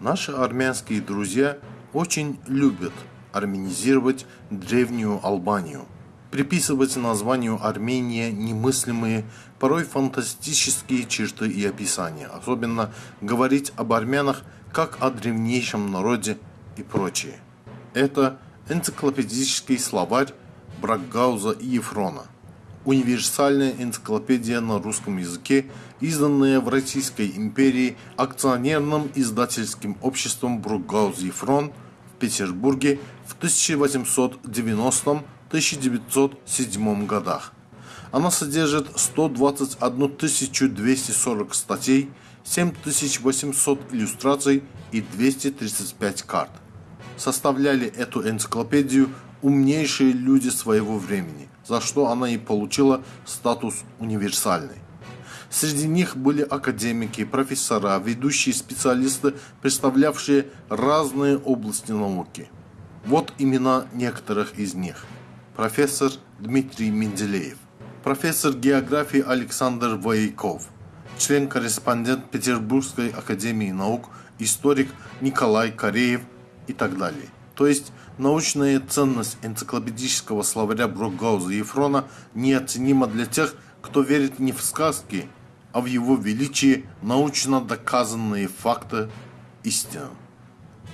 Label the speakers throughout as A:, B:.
A: Наши армянские друзья очень любят армянизировать древнюю Албанию, приписывать названию Армения немыслимые, порой фантастические черты и описания, особенно говорить об армянах как о древнейшем народе и прочее. Это энциклопедический словарь Бракгауза и Ефрона, универсальная энциклопедия на русском языке, изданная в Российской империи акционерным издательским обществом Брукгауз-Ефрон в Петербурге в 1890-1907 годах. Она содержит 121 240 статей, 7800 иллюстраций и 235 карт. Составляли эту энциклопедию умнейшие люди своего времени, за что она и получила статус универсальной. Среди них были академики, профессора, ведущие специалисты, представлявшие разные области науки. Вот имена некоторых из них. Профессор Дмитрий Менделеев, профессор географии Александр Вояков, член-корреспондент Петербургской академии наук, историк Николай Кореев и так далее. То есть научная ценность энциклопедического словаря Брокгауза и Ефрона неоценима для тех, кто верит не в сказки, а в его величии научно доказанные факты истины.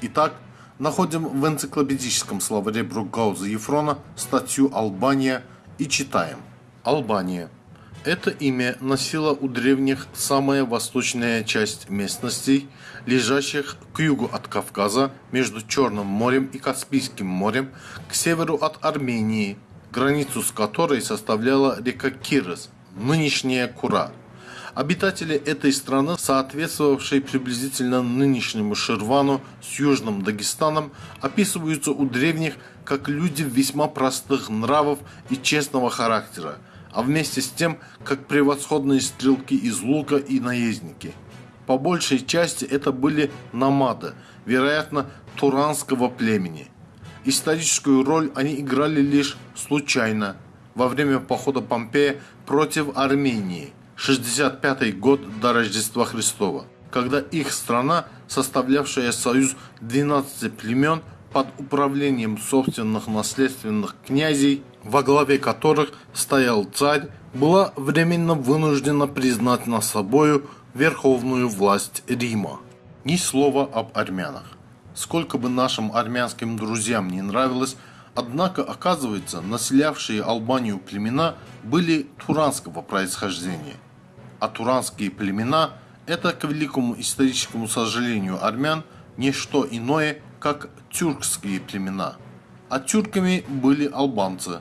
A: Итак, находим в энциклопедическом словаре Брукгауза Ефрона статью «Албания» и читаем. Албания. Это имя носила у древних самая восточная часть местностей, лежащих к югу от Кавказа, между Черным морем и Каспийским морем, к северу от Армении, границу с которой составляла река Кирос, нынешняя Кура – Обитатели этой страны, соответствовавшей приблизительно нынешнему Ширвану с Южным Дагестаном, описываются у древних как люди весьма простых нравов и честного характера, а вместе с тем как превосходные стрелки из лука и наездники. По большей части это были намады, вероятно, туранского племени. Историческую роль они играли лишь случайно, во время похода Помпея против Армении – 65 год до Рождества Христова, когда их страна, составлявшая союз 12 племен под управлением собственных наследственных князей, во главе которых стоял царь, была временно вынуждена признать на собою верховную власть Рима. Ни слова об армянах. Сколько бы нашим армянским друзьям не нравилось, однако, оказывается, населявшие Албанию племена были туранского происхождения – а туранские племена – это, к великому историческому сожалению армян, не что иное, как тюркские племена. А тюрками были албанцы.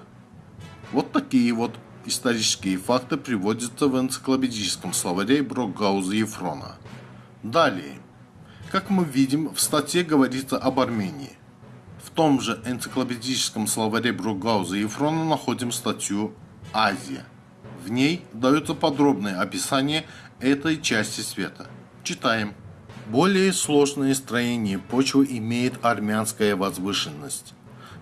A: Вот такие вот исторические факты приводятся в энциклопедическом словаре Брокгауза Ефрона. Далее. Как мы видим, в статье говорится об Армении. В том же энциклопедическом словаре Брокгауза Ефрона находим статью «Азия». В ней дается подробное описание этой части света. Читаем. Более сложное строение почвы имеет армянская возвышенность.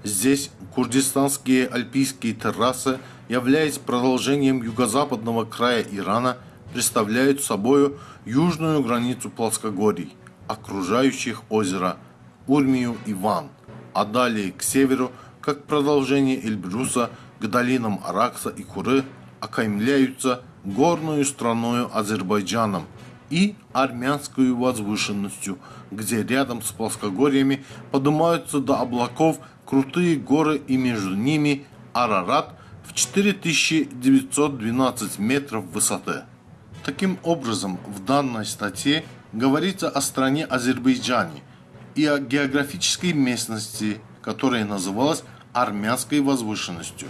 A: Здесь курдистанские альпийские террасы, являясь продолжением юго-западного края Ирана, представляют собою южную границу плоскогорий, окружающих озеро Урмию и Ван, а далее к северу, как продолжение Эльбруса, к долинам Аракса и Куры – окаймляются горную страною Азербайджаном и армянской возвышенностью, где рядом с плоскогорьями поднимаются до облаков крутые горы и между ними Арарат в 4912 метров высоты. Таким образом, в данной статье говорится о стране Азербайджане и о географической местности, которая называлась армянской возвышенностью,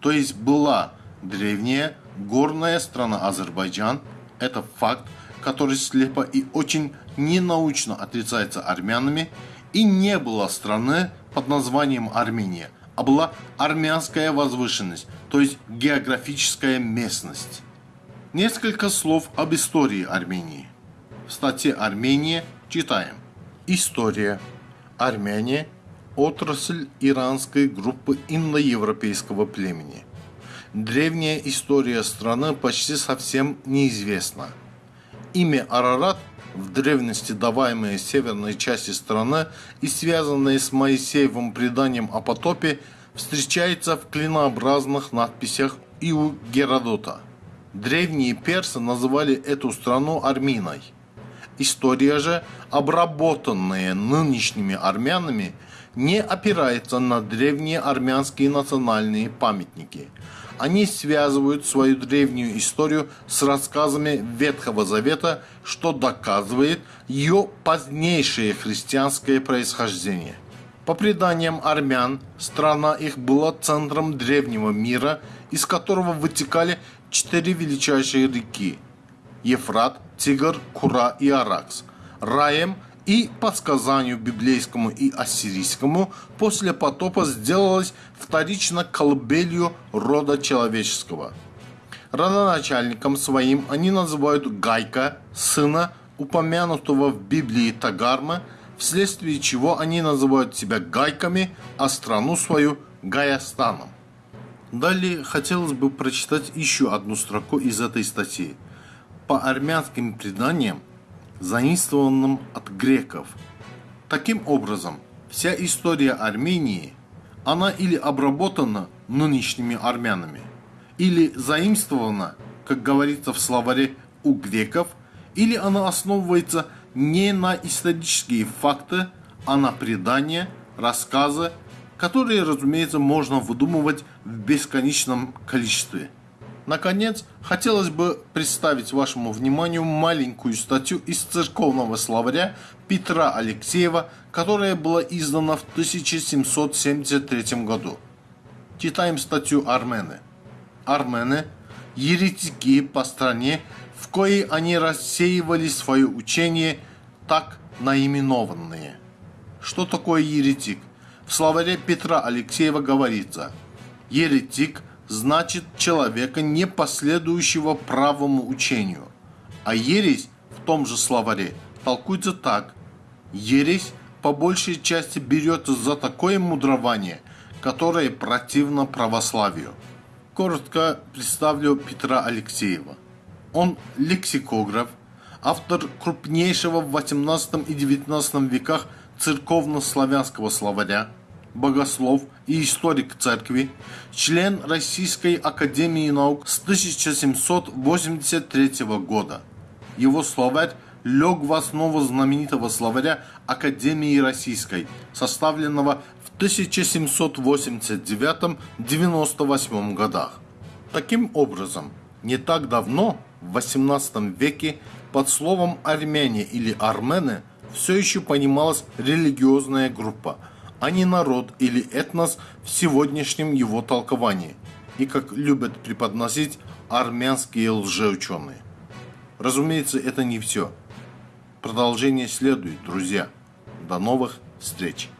A: то есть была Древняя горная страна Азербайджан – это факт, который слепо и очень ненаучно отрицается армянами, и не было страны под названием Армения, а была армянская возвышенность, то есть географическая местность. Несколько слов об истории Армении. В статье «Армения» читаем. История. Армения – отрасль иранской группы индоевропейского племени – Древняя история страны почти совсем неизвестна. Имя Арарат в древности даваемые северной части страны и связанные с Моисеевым преданием о потопе, встречается в клинообразных надписях и у Геродота. Древние персы называли эту страну Арминой. История же, обработанная нынешними армянами, не опирается на древние армянские национальные памятники. Они связывают свою древнюю историю с рассказами Ветхого Завета, что доказывает ее позднейшее христианское происхождение. По преданиям армян, страна их была центром древнего мира, из которого вытекали четыре величайшие реки – Ефрат, Тигр, Кура и Аракс. Раем и по сказанию библейскому и ассирийскому после потопа сделалась вторично колыбелью рода человеческого. Родоначальником своим они называют Гайка, сына упомянутого в Библии Тагарма, вследствие чего они называют себя Гайками, а страну свою Гаястаном. Далее хотелось бы прочитать еще одну строку из этой статьи. По армянским преданиям, заимствованным от греков. Таким образом, вся история Армении, она или обработана нынешними армянами, или заимствована, как говорится в словаре у греков, или она основывается не на исторические факты, а на предания, рассказы которые, разумеется, можно выдумывать в бесконечном количестве. Наконец, хотелось бы представить вашему вниманию маленькую статью из церковного словаря Петра Алексеева, которая была издана в 1773 году. Читаем статью Армены. Армены – еретики по стране, в коей они рассеивали свое учение, так наименованные. Что такое еретик? В словаре Петра Алексеева говорится «Еретик значит человека, не последующего правому учению». А ересь в том же словаре толкуется так «Ересь по большей части берется за такое мудрование, которое противно православию». Коротко представлю Петра Алексеева. Он лексикограф, автор крупнейшего в 18 и 19 веках церковно-славянского словаря, богослов и историк церкви, член Российской Академии Наук с 1783 года. Его словарь лег в основу знаменитого словаря Академии Российской, составленного в 1789-98 годах. Таким образом, не так давно, в XVIII веке, под словом «армяне» или «армены» все еще понималась религиозная группа, а не народ или этнос в сегодняшнем его толковании, и как любят преподносить армянские лжеученые. Разумеется, это не все. Продолжение следует, друзья. До новых встреч!